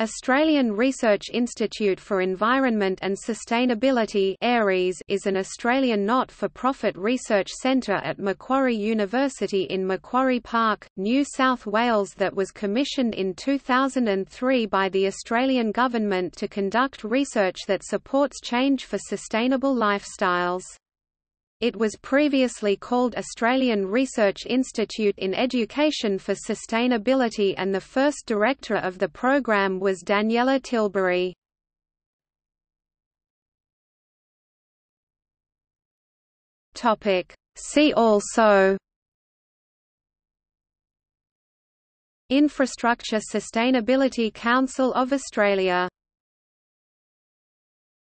Australian Research Institute for Environment and Sustainability is an Australian not-for-profit research centre at Macquarie University in Macquarie Park, New South Wales that was commissioned in 2003 by the Australian Government to conduct research that supports change for sustainable lifestyles. It was previously called Australian Research Institute in Education for Sustainability and the first director of the program was Daniela Tilbury. See also Infrastructure Sustainability Council of Australia